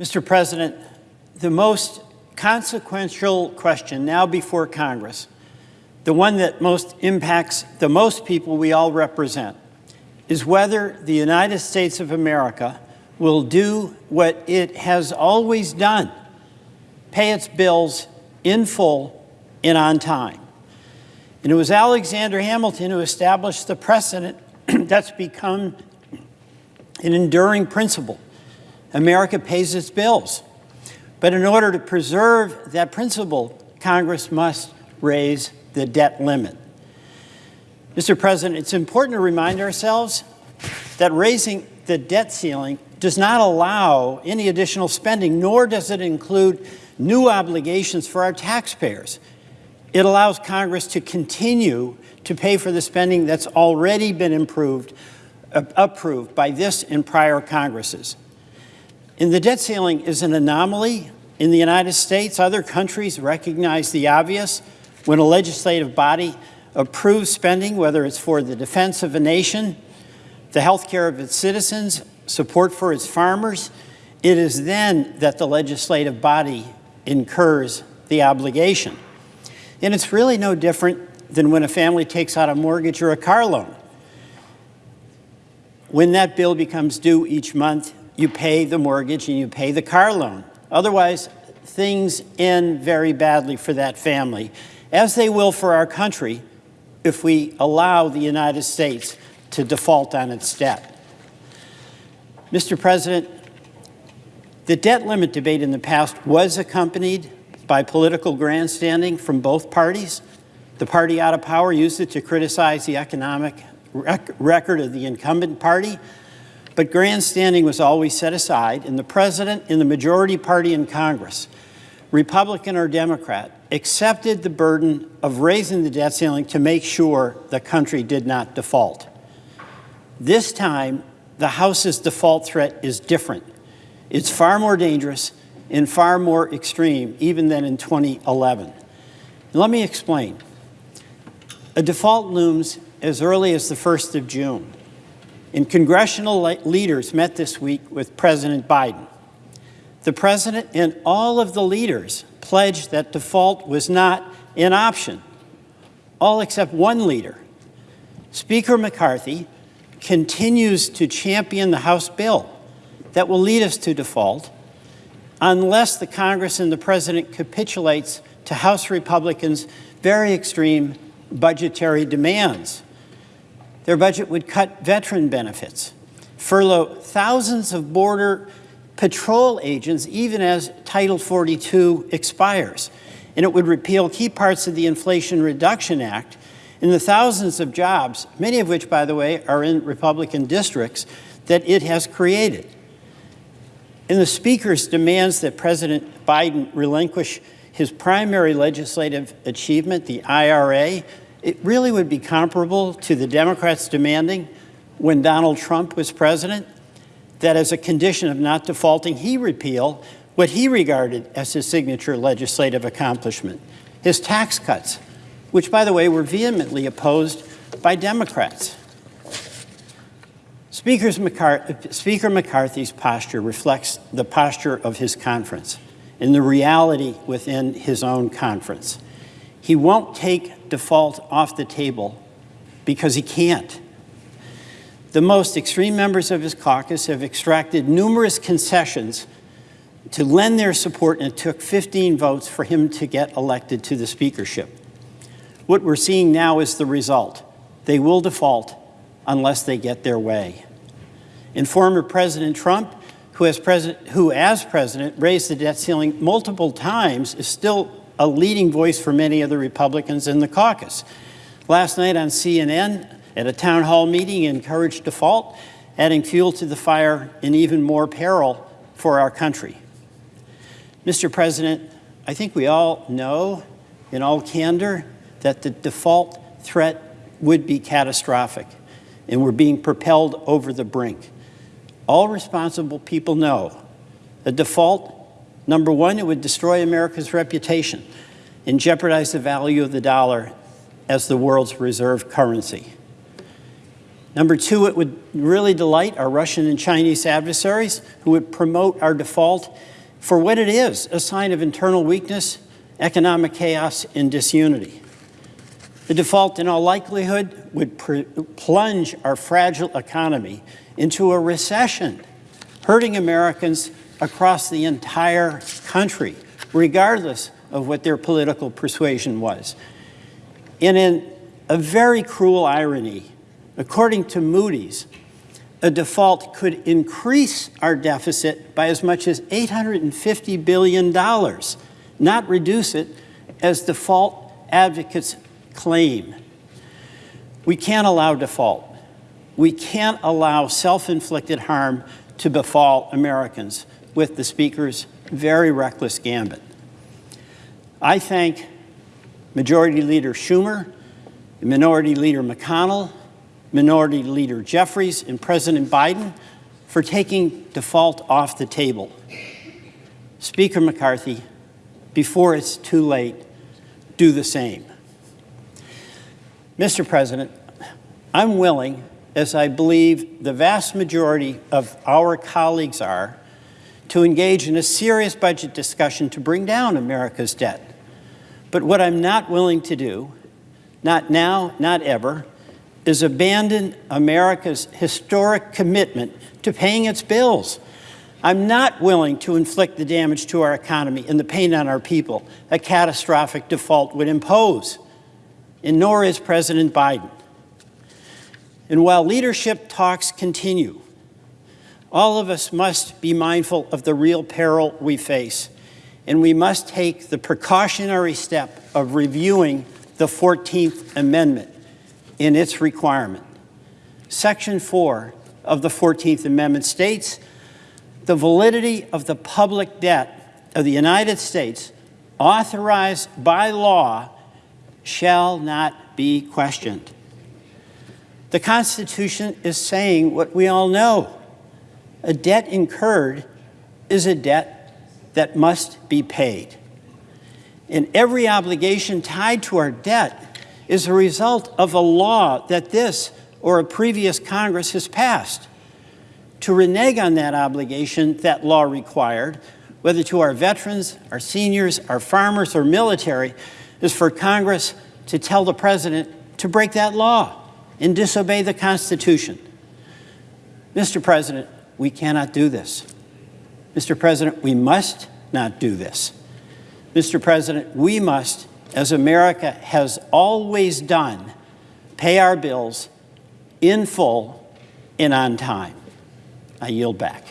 Mr. President, the most consequential question now before Congress, the one that most impacts the most people we all represent, is whether the United States of America will do what it has always done, pay its bills in full and on time. And it was Alexander Hamilton who established the precedent that's become an enduring principle. America pays its bills. But in order to preserve that principle, Congress must raise the debt limit. Mr. President, it's important to remind ourselves that raising the debt ceiling does not allow any additional spending, nor does it include new obligations for our taxpayers. It allows Congress to continue to pay for the spending that's already been improved, uh, approved by this and prior Congresses. And the debt ceiling is an anomaly in the United States. Other countries recognize the obvious when a legislative body approves spending, whether it's for the defense of a nation, the health care of its citizens, support for its farmers, it is then that the legislative body incurs the obligation. And it's really no different than when a family takes out a mortgage or a car loan. When that bill becomes due each month, you pay the mortgage and you pay the car loan. Otherwise, things end very badly for that family, as they will for our country if we allow the United States to default on its debt. Mr. President, the debt limit debate in the past was accompanied by political grandstanding from both parties. The party out of power used it to criticize the economic rec record of the incumbent party, but grandstanding was always set aside, and the president and the majority party in Congress, Republican or Democrat, accepted the burden of raising the debt ceiling to make sure the country did not default. This time, the House's default threat is different. It's far more dangerous and far more extreme even than in 2011. And let me explain. A default looms as early as the 1st of June. And congressional leaders met this week with President Biden. The president and all of the leaders pledged that default was not an option, all except one leader. Speaker McCarthy continues to champion the House bill that will lead us to default unless the Congress and the President capitulates to House Republicans' very extreme budgetary demands. Their budget would cut veteran benefits, furlough thousands of Border Patrol agents even as Title 42 expires, and it would repeal key parts of the Inflation Reduction Act and the thousands of jobs, many of which, by the way, are in Republican districts, that it has created. And the Speaker's demands that President Biden relinquish his primary legislative achievement, the IRA, it really would be comparable to the Democrats demanding when Donald Trump was president that as a condition of not defaulting, he repeal what he regarded as his signature legislative accomplishment, his tax cuts, which, by the way, were vehemently opposed by Democrats. Speaker McCarthy's posture reflects the posture of his conference and the reality within his own conference. He won't take default off the table because he can't. The most extreme members of his caucus have extracted numerous concessions to lend their support, and it took 15 votes for him to get elected to the speakership. What we're seeing now is the result. They will default unless they get their way. And former President Trump, who as, president, who as president raised the debt ceiling multiple times, is still a leading voice for many of the Republicans in the caucus. Last night on CNN, at a town hall meeting, encouraged default, adding fuel to the fire and even more peril for our country. Mr. President, I think we all know in all candor that the default threat would be catastrophic, and we're being propelled over the brink. All responsible people know the default Number one, it would destroy America's reputation and jeopardize the value of the dollar as the world's reserve currency. Number two, it would really delight our Russian and Chinese adversaries who would promote our default for what it is, a sign of internal weakness, economic chaos, and disunity. The default, in all likelihood, would plunge our fragile economy into a recession, hurting Americans across the entire country, regardless of what their political persuasion was. And in a very cruel irony, according to Moody's, a default could increase our deficit by as much as $850 billion, not reduce it, as default advocates claim. We can't allow default. We can't allow self-inflicted harm to befall Americans with the Speaker's very reckless gambit. I thank Majority Leader Schumer, Minority Leader McConnell, Minority Leader Jeffries and President Biden for taking default off the table. Speaker McCarthy, before it's too late, do the same. Mr. President, I'm willing, as I believe the vast majority of our colleagues are, to engage in a serious budget discussion to bring down America's debt. But what I'm not willing to do, not now, not ever, is abandon America's historic commitment to paying its bills. I'm not willing to inflict the damage to our economy and the pain on our people a catastrophic default would impose, and nor is President Biden. And while leadership talks continue, all of us must be mindful of the real peril we face, and we must take the precautionary step of reviewing the 14th Amendment in its requirement. Section 4 of the 14th Amendment states, the validity of the public debt of the United States authorized by law shall not be questioned. The Constitution is saying what we all know. A debt incurred is a debt that must be paid. And every obligation tied to our debt is a result of a law that this or a previous Congress has passed. To renege on that obligation that law required, whether to our veterans, our seniors, our farmers, or military, is for Congress to tell the President to break that law and disobey the Constitution. Mr. President, we cannot do this. Mr. President, we must not do this. Mr. President, we must as America has always done, pay our bills in full and on time. I yield back.